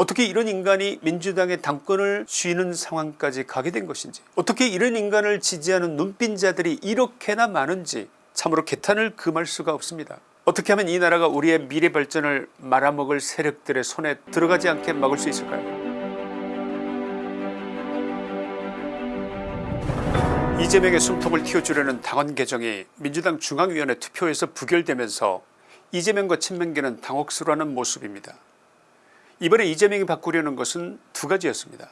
어떻게 이런 인간이 민주당의 당권을 쥐는 상황까지 가게 된 것인지 어떻게 이런 인간을 지지하는 눈빈자들이 이렇게나 많은지 참으로 개탄을 금할 수가 없습니다. 어떻게 하면 이 나라가 우리의 미래 발전을 말아먹을 세력들의 손에 들어가지 않게 막을 수 있을까요 이재명의 숨통을 틔워주려는 당원 개정이 민주당 중앙위원회 투표에서 부결되면서 이재명과 친명계는 당혹스러워하는 모습입니다. 이번에 이재명이 바꾸려는 것은 두 가지였습니다.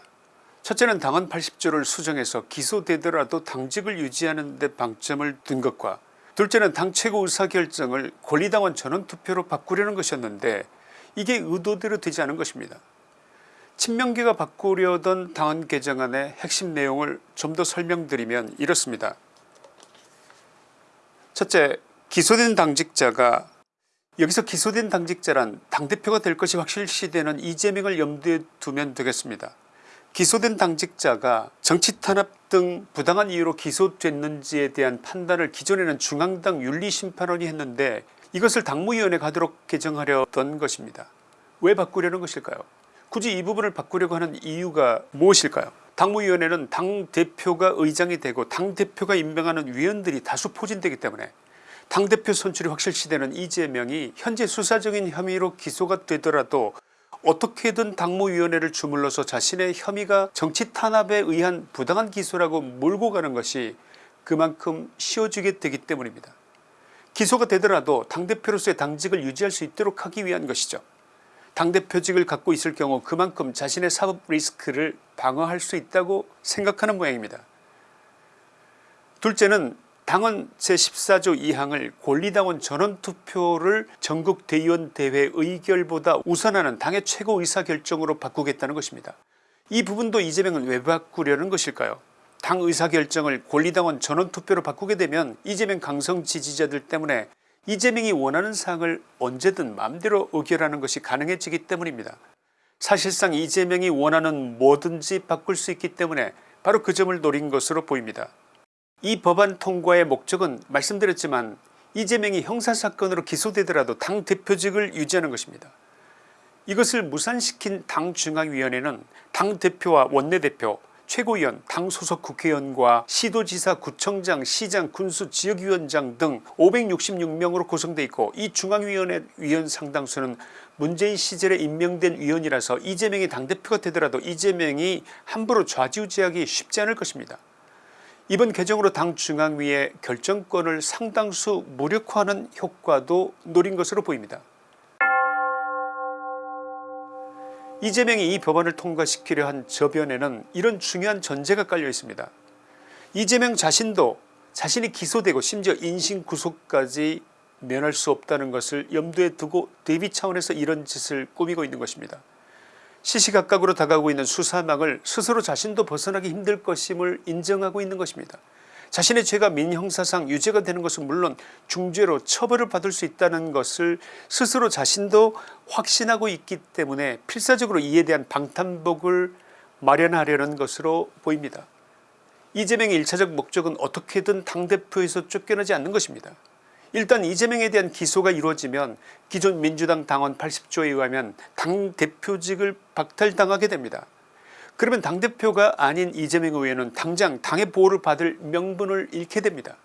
첫째는 당헌 80조를 수정해서 기소되더라도 당직을 유지하는 데 방점을 둔 것과 둘째는 당 최고 의사결정을 권리당원 전원투표로 바꾸려는 것이었는데 이게 의도대로 되지 않은 것입니다. 친명계가 바꾸려던 당헌 개정안의 핵심 내용을 좀 더 설명드리면 이렇습니다. 첫째 기소된 당직자가 여기서 기소된 당직자란 당대표가 될 것이 확실시되는 이재명을 염두에 두면 되겠습니다. 기소된 당직자가 정치 탄압 등 부당한 이유로 기소됐는지에 대한 판단을 기존에는 중앙당 윤리심판원이 했는데 이것을 당무위원회 가도록 개정하려던 것입니다. 왜 바꾸려는 것일까요 굳이 이 부분을 바꾸려고 하는 이유가 무엇일까요 당무위원회는 당대표가 의장이 되고 당대표가 임명하는 위원들이 다수 포진되기 때문에 당대표 선출이 확실시되는 이재명이 현재 수사적인 혐의로 기소가 되더라도 어떻게든 당무위원회를 주물러서 자신의 혐의가 정치 탄압에 의한 부당한 기소라고 몰고 가는 것이 그만큼 쉬워지게 되기 때문입니다. 기소가 되더라도 당대표로서의 당직을 유지할 수 있도록 하기 위한 것이죠. 당대표직을 갖고 있을 경우 그만큼 자신의 사법 리스크를 방어할 수 있다고 생각하는 모양입니다. 둘째는 당헌 제14조 2항을 권리당원 전원투표를 전국대의원대회 의결보다 우선하는 당의 최고 의사결정으로 바꾸겠다는 것입니다. 이 부분도 이재명은 왜 바꾸려는 것일까요 당 의사결정을 권리당원 전원투표로 바꾸게 되면 이재명 강성 지지자들 때문에 이재명이 원하는 사항을 언제든 마음대로 의결하는 것이 가능해지기 때문입니다. 사실상 이재명이 원하는 뭐든지 바꿀 수 있기 때문에 바로 그 점을 노린 것으로 보입니다. 이 법안 통과의 목적은 말씀드렸지만 이재명이 형사사건으로 기소되더라도 당 대표직을 유지하는 것입니다. 이것을 무산시킨 당중앙위원회는 당대표와 원내대표 최고위원 당 소속 국회의원과 시도지사 구청장 시장 군수 지역위원장 등 566명으로 구성되어 있고 이 중앙위원회 위원 상당수는 문재인 시절에 임명된 위원이라서 이재명이 당대표가 되더라도 이재명이 함부로 좌지우지하기 쉽지 않을 것입니다. 이번 개정으로 당 중앙위의 결정권을 상당수 무력화하는 효과도 노린 것으로 보입니다. 이재명이 이 법안을 통과시키려 한 저변에는 이런 중요한 전제가 깔려 있습니다. 이재명 자신도 자신이 기소되고 심지어 인신구속까지 면할 수 없다는 것을 염두에 두고 대비 차원에서 이런 짓을 꾸미고 있는 것입니다. 시시각각으로 다가오고 있는 수사망을 스스로 자신도 벗어나기 힘들 것임을 인정하고 있는 것입니다. 자신의 죄가 민형사상 유죄가 되는 것은 물론 중죄로 처벌을 받을 수 있다는 것을 스스로 자신도 확신하고 있기 때문에 필사적으로 이에 대한 방탄복을 마련하려는 것으로 보입니다. 이재명의 1차적 목적은 어떻게든 당대표에서 쫓겨나지 않는 것입니다. 일단 이재명에 대한 기소가 이루어지면 기존 민주당 당원 80조에 의하면 당대표직을 박탈당하게 됩니다. 그러면 당대표가 아닌 이재명 의원은 당장 당의 보호를 받을 명분을 잃게 됩니다.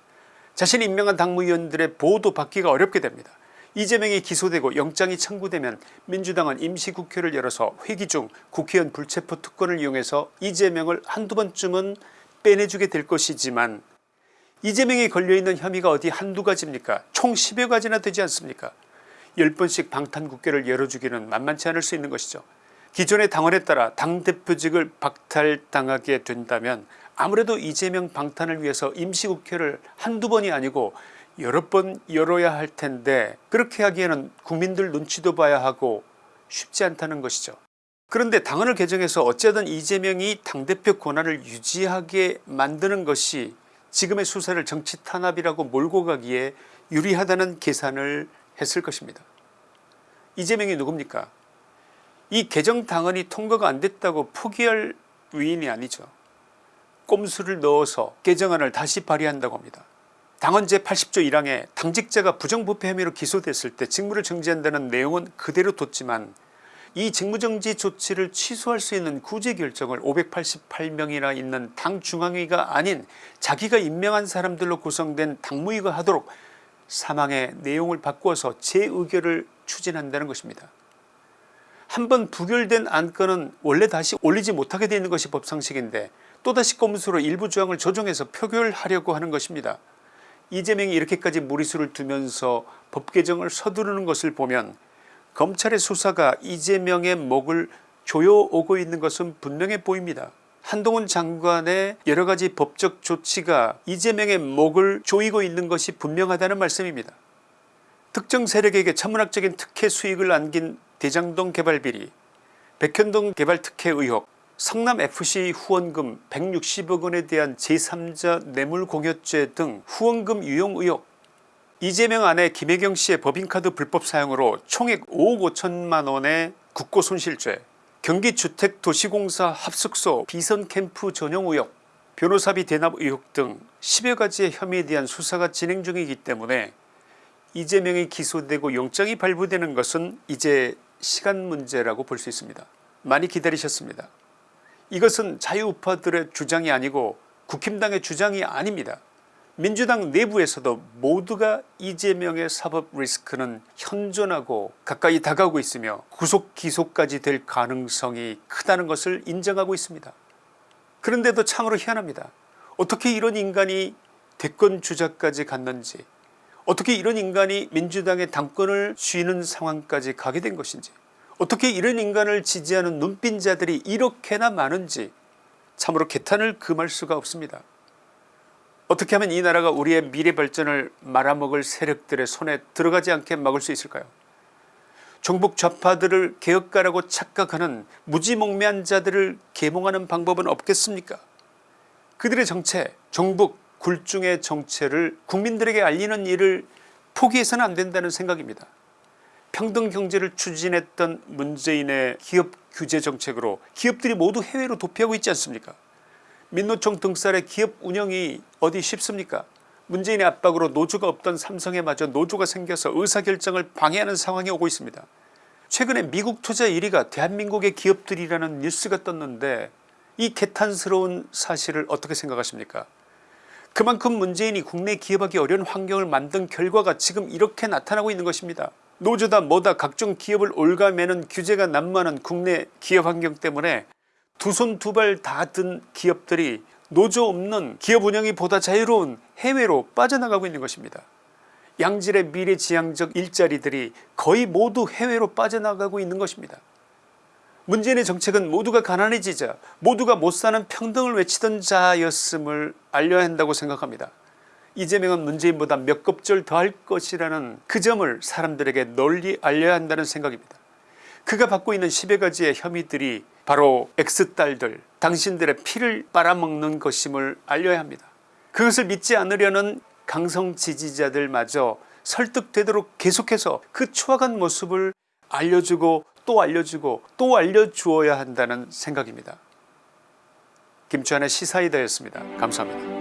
자신이 임명한 당무위원들의 보호도 받기가 어렵게 됩니다. 이재명이 기소되고 영장이 청구되면 민주당은 임시국회를 열어서 회기 중 국회의원 불체포 특권을 이용해서 이재명을 한두 번쯤은 빼내주게 될 것이지만 이재명이 걸려있는 혐의가 어디 한두 가지입니까 총 10여 가지나 되지 않습니까 10번씩 방탄국회를 열어주기는 만만치 않을 수 있는 것이죠. 기존의 당원에 따라 당대표직을 박탈당하게 된다면 아무래도 이재명 방탄을 위해서 임시국회를 한두 번이 아니고 여러 번 열어야 할 텐데 그렇게 하기에는 국민들 눈치도 봐야 하고 쉽지 않다는 것이죠. 그런데 당헌을 개정해서 어쨌든 이재명이 당대표 권한을 유지하게 만드는 것이 지금의 수사를 정치 탄압이라고 몰고 가기에 유리하다는 계산을 했을 것입니다. 이재명이 누굽니까 이 개정 당헌이 통과가 안됐다고 포기할 위인이 아니죠. 꼼수를 넣어서 개정안을 다시 발의한다고 합니다. 당헌 제 80조 1항에 당직자가 부정부패 혐의로 기소됐을 때 직무를 정지한다는 내용은 그대로 뒀지만 이 직무정지 조치를 취소할 수 있는 구제 결정을 588명이나 있는 당 중앙위가 아닌 자기가 임명한 사람들로 구성된 당무위가 하도록 사망의 내용을 바꾸어서 재의결을 추진한다는 것입니다. 한번 부결된 안건은 원래 다시 올리지 못하게 되는 것이 법상식인데 또다시 꼼수로 일부 조항을 조정해서 표결하려고 하는 것입니다. 이재명이 이렇게까지 무리수를 두면서 법 개정을 서두르는 것을 보면 검찰의 수사가 이재명의 목을 조여오고 있는 것은 분명해 보입니다. 한동훈 장관의 여러가지 법적 조치가 이재명의 목을 조이고 있는 것이 분명하다는 말씀입니다. 특정 세력에게 천문학적인 특혜 수익을 안긴 대장동 개발 비리 백현동 개발 특혜 의혹 성남FC 후원금 160억 원에 대한 제3자 뇌물공여죄 등 후원금 유용 의혹 이재명 아내 김혜경 씨의 법인카드 불법 사용으로 총액 5억 5천만 원의 국고손실죄 경기주택도시공사 합숙소 비선캠프 전용 의혹 변호사비 대납 의혹 등 10여 가지의 혐의에 대한 수사가 진행 중이기 때문에 이재명이 기소되고 영장이 발부되는 것은 이제 시간 문제라고 볼 수 있습니다. 많이 기다리셨습니다. 이것은 자유우파들의 주장이 아니고 국힘당의 주장이 아닙니다. 민주당 내부에서도 모두가 이재명의 사법 리스크는 현존하고 가까이 다가오고 있으며 구속 기소까지 될 가능성이 크다는 것을 인정하고 있습니다. 그런데도 참으로 희한합니다. 어떻게 이런 인간이 대권 주자까지 갔는지 어떻게 이런 인간이 민주당의 당권을 쥐는 상황까지 가게 된 것인지 어떻게 이런 인간을 지지하는 눈빈자들이 이렇게나 많은지 참으로 개탄을 금할 수가 없습니다. 어떻게 하면 이 나라가 우리의 미래 발전을 말아먹을 세력들의 손에 들어가지 않게 막을 수 있을까요? 종북 좌파들을 개혁가라고 착각하는 무지몽매한 자들을 계몽하는 방법은 없겠습니까? 그들의 정체 종북 굴중의 정체를 국민들에게 알리는 일을 포기해서는 안된다는 생각입니다. 평등경제를 추진했던 문재인의 기업 규제 정책으로 기업들이 모두 해외로 도피하고 있지 않습니까 민노총 등살의 기업 운영이 어디 쉽습니까 문재인의 압박으로 노조가 없던 삼성에 마저 노조가 생겨서 의사결정을 방해하는 상황이 오고 있습니다. 최근에 미국 투자 1위가 대한민국의 기업들이라는 뉴스가 떴는데 이 개탄스러운 사실을 어떻게 생각하십니까 그만큼 문재인이 국내 기업하기 어려운 환경을 만든 결과가 지금 이렇게 나타나고 있는 것입니다. 노조다 뭐다 각종 기업을 올가매는 규제가 난무하는 국내 기업 환경 때문에 두 손 두 발 다 든 기업들이 노조 없는 기업 운영이 보다 자유로운 해외로 빠져나가고 있는 것입니다. 양질의 미래지향적 일자리들이 거의 모두 해외로 빠져나가고 있는 것입니다. 문재인의 정책은 모두가 가난해지자 모두가 못사는 평등을 외치던 자였음을 알려야 한다고 생각합니다. 이재명은 문재인보다 몇 겁절 더 할 것이라는 그 점을 사람들에게 널리 알려야 한다는 생각입니다. 그가 받고 있는 10여 가지의 혐의들이 바로 X딸들 당신들의 피를 빨아먹는 것임을 알려야 합니다. 그것을 믿지 않으려는 강성 지지자들마저 설득되도록 계속해서 그 추악한 모습을 알려주고 또 알려주고 또 알려주어야 한다는 생각입니다. 김주환의 시사이다였습니다. 감사합니다.